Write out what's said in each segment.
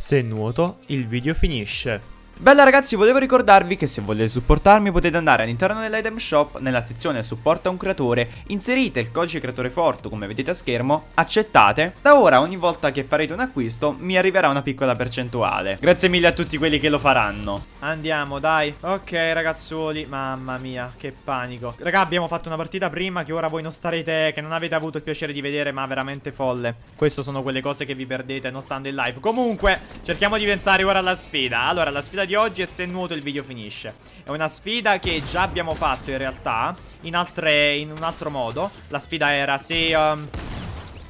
Se nuoto, il video finisce. Bella ragazzi, volevo ricordarvi che se volete supportarmi potete andare all'interno dell'item shop, nella sezione supporta un creatore, inserite il codice creatore forte come vedete a schermo, accettate, da ora ogni volta che farete un acquisto mi arriverà una piccola percentuale. Grazie mille a tutti quelli che lo faranno. Andiamo, dai. Ok ragazzuoli, mamma mia, che panico. Raga, abbiamo fatto una partita prima che ora voi non starete, che non avete avuto il piacere di vedere, ma veramente folle. Queste sono quelle cose che vi perdete non stando in live. Comunque, cerchiamo di pensare ora alla sfida. Allora, la sfida di oggi e se nuoto il video finisce. È una sfida che già abbiamo fatto in realtà in, altre, in un altro modo. La sfida era se... Um...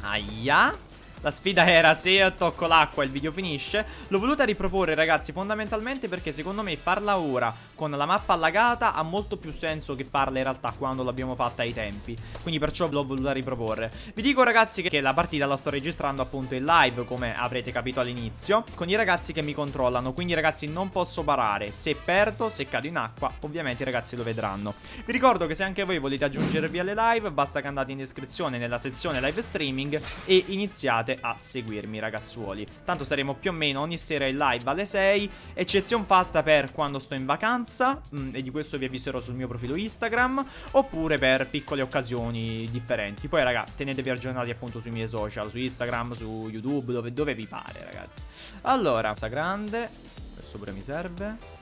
Aia... La sfida era se tocco l'acqua il video finisce. L'ho voluta riproporre ragazzi fondamentalmente perché secondo me farla ora con la mappa allagata ha molto più senso che farla in realtà quando l'abbiamo fatta ai tempi. Quindi perciò l'ho voluta riproporre. Vi dico ragazzi che la partita la sto registrando appunto in live come avrete capito all'inizio Con i ragazzi che mi controllano. Quindi ragazzi non posso parare. Se perdo, se cado in acqua ovviamente i ragazzi lo vedranno. Vi ricordo che se anche voi volete aggiungervi alle live Basta che andate in descrizione nella sezione live streaming E iniziate continuate a seguirmi ragazzuoli. Tanto saremo più o meno ogni sera in live alle 6 Eccezione fatta per quando sto in vacanza mh, mm, E di questo vi avviserò sul mio profilo Instagram Oppure per piccole occasioni differenti. Poi raga tenetevi aggiornati appunto sui miei social Su Instagram, su YouTube, dove, dove vi pare ragazzi. Allora, sta grande Questo pure mi serve.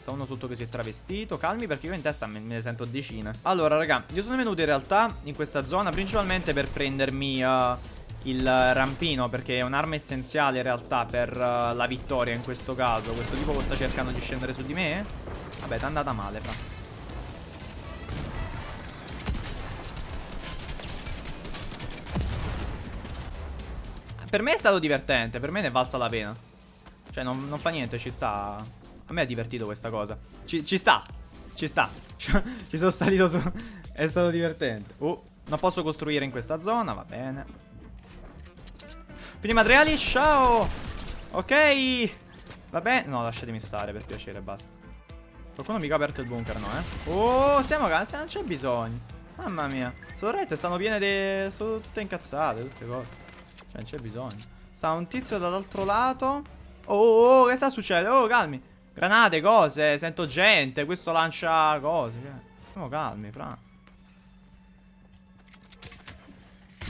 Sta uno sotto che si è travestito Calmi perché io in testa me, me ne sento decine. Allora raga Io sono venuto in realtà in questa zona Principalmente per prendermi uh, il rampino perché è un'arma essenziale in realtà per uh, la vittoria in questo caso. Questo tipo sta cercando di scendere su di me? Vabbè, è andata male, fa. Per me è stato divertente, per me ne è valsa la pena. Cioè, non, non fa niente, ci sta. A me è divertito questa cosa. Ci, ci sta, ci sta. ci sono salito su. è stato divertente. Oh, non posso costruire in questa zona, va bene. Quindi materiali, ciao. Ok. Vabbè, no, lasciatemi stare per piacere, basta. Qualcuno mica ha aperto il bunker, no, eh? Oh, siamo cazzo, non c'è bisogno. Mamma mia. Sono rette, stanno piene di... Sono tutte incazzate, tutte cose. Cioè, non c'è bisogno. Sta un tizio dall'altro lato. Oh, oh, oh, che sta succedendo? Oh, calmi. Granate, cose, sento gente Questo lancia cose Siamo calmi, fra.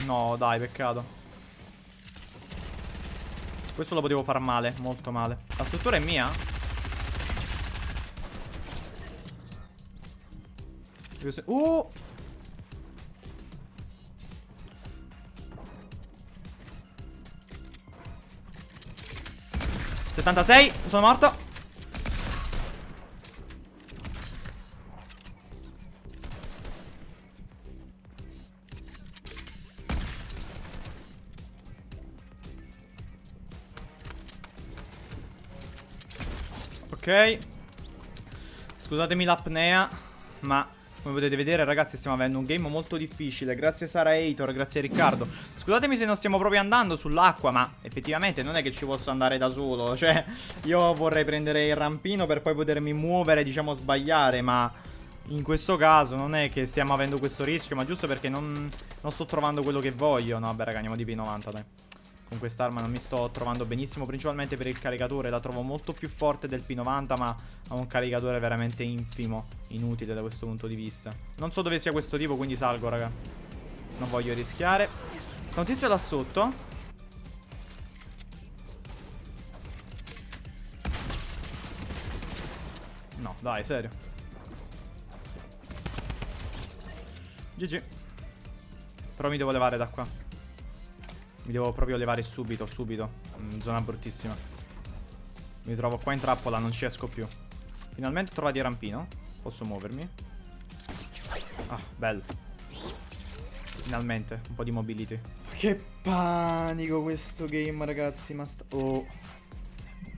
No, dai, peccato questo lo potevo far male, molto male La struttura è mia? Uh! Settantasei, sono morto Ok. Scusatemi l'apnea Ma come potete vedere ragazzi stiamo avendo un game molto difficile. Grazie Sara Eitor, grazie Riccardo. Scusatemi se non stiamo proprio andando sull'acqua Ma effettivamente non è che ci posso andare da solo. Cioè io vorrei prendere il rampino per poi potermi muovere Diciamo sbagliare ma in questo caso non è che stiamo avendo questo rischio Ma giusto perché non, non sto trovando quello che voglio. No vabbè raga andiamo di P90 dai con quest'arma non mi sto trovando benissimo Principalmente per il caricatore La trovo molto più forte del P90 Ma ha un caricatore veramente infimo Inutile da questo punto di vista. Non so dove sia questo tipo quindi salgo raga. Non voglio rischiare. Sta un tizio là sotto. No dai serio. GG Però mi devo levare da qua mi devo proprio levare subito, subito. In zona bruttissima. Mi trovo qua in trappola, non ci esco più. Finalmente ho trovato il rampino. Posso muovermi. Ah, bello. Finalmente, un po' di mobility. Che panico questo game, ragazzi. Ma oh.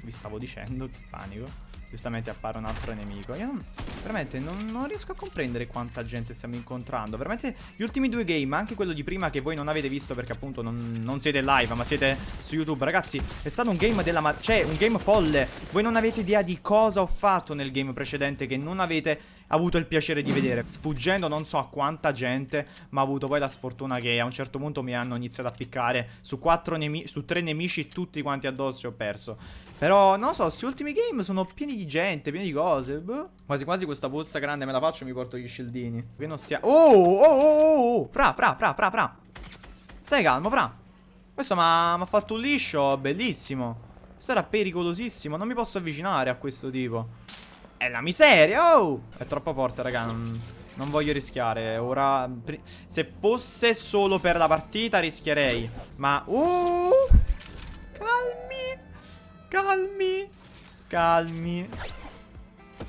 Vi stavo dicendo, che panico. Giustamente appare un altro nemico. Io non, veramente non, non, riesco a comprendere quanta gente stiamo incontrando. Veramente gli ultimi due game, anche quello di prima che voi non avete visto perché appunto non, non siete live, ma siete su YouTube. Ragazzi, è stato un game della... Cioè, un game folle. Voi non avete idea di cosa ho fatto nel game precedente che non avete avuto il piacere di vedere. Sfuggendo non so a quanta gente, ma ho avuto poi la sfortuna che a un certo punto mi hanno iniziato a piccare su, quattro su tre nemici tutti quanti addosso ho perso. Però, non lo so, questi ultimi game sono pieni di gente, pieni di cose. Boh. Quasi quasi questa puzza grande me la faccio e mi porto gli scildini. Qui non stia... Oh, oh, oh, oh, oh, fra, fra, fra, fra, fra. Stai calmo, fra. Questo mi ha fatto un liscio bellissimo. Questo era pericolosissimo. Non mi posso avvicinare a questo tipo. È la miseria, oh! È troppo forte, raga. Non, non voglio rischiare. Ora... Se fosse solo per la partita rischierei. Ma... Uh! Calmi! Calmi.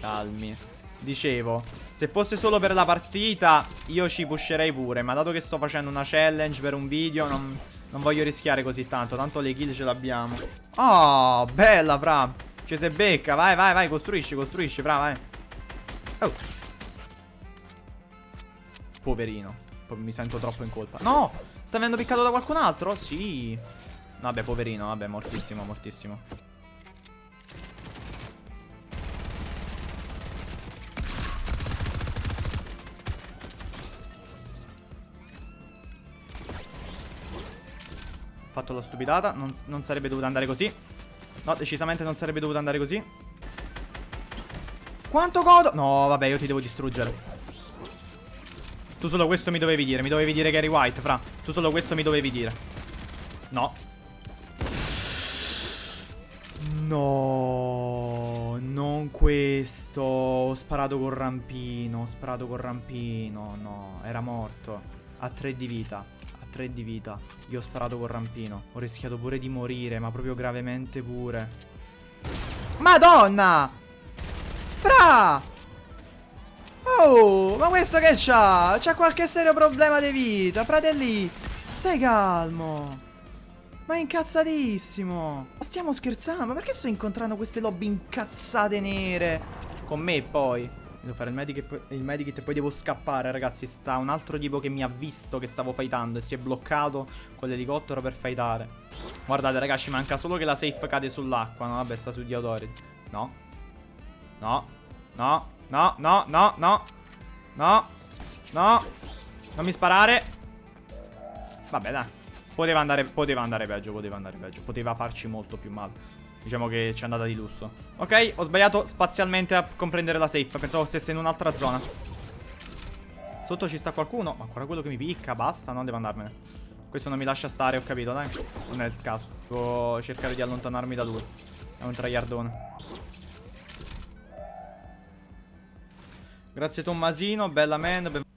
Calmi. Dicevo, se fosse solo per la partita, io ci pusherei pure. Ma dato che sto facendo una challenge per un video, non, non voglio rischiare così tanto. Tanto le kill ce l'abbiamo. Oh, bella, fra. Ci se becca. Vai, vai, vai. Costruisci, costruisci, fra, vai. Oh. Poverino. Mi sento troppo in colpa. No! Sta venendo piccato da qualcun altro? Sì. Vabbè, poverino. Vabbè, mortissimo, mortissimo. Fatto la stupidata non, non sarebbe dovuto andare così. No, decisamente non sarebbe dovuto andare così. Quanto godo No, vabbè, io ti devo distruggere. Tu solo questo mi dovevi dire Mi dovevi dire eri white, fra. Tu solo questo mi dovevi dire. No. No Non questo. Ho sparato col rampino Ho sparato col rampino. No, era morto. A tre di vita 3 di vita. Io ho sparato col rampino. Ho rischiato pure di morire, ma proprio gravemente pure. Madonna! Fra! Oh, ma questo che c'ha? C'ha qualche serio problema di vita, fratelli. Stai calmo. Ma è incazzatissimo. Ma stiamo scherzando? Ma perché sto incontrando queste lobby incazzate nere? Con me poi. Devo fare il medikit, il medikit e poi devo scappare, ragazzi. Sta un altro tipo che mi ha visto che stavo fightando e si è bloccato con l'elicottero per fightare. Guardate, ragazzi, manca solo che la safe cade sull'acqua. No, vabbè, sta su Diodori. No. No. No. No, no, no, no. No. No. Non mi sparare. Vabbè, dai. Poteva andare, poteva andare peggio, poteva andare peggio. Poteva farci molto più male. Diciamo che ci è andata di lusso. Ok, ho sbagliato spazialmente a comprendere la safe. Pensavo stesse in un'altra zona. Sotto ci sta qualcuno? Ma ancora quello che mi picca, basta, non devo andarmene. Questo non mi lascia stare, ho capito, dai. Non è il caso. Devo cercare di allontanarmi da lui. È un traiardone. Grazie Tommasino, bella man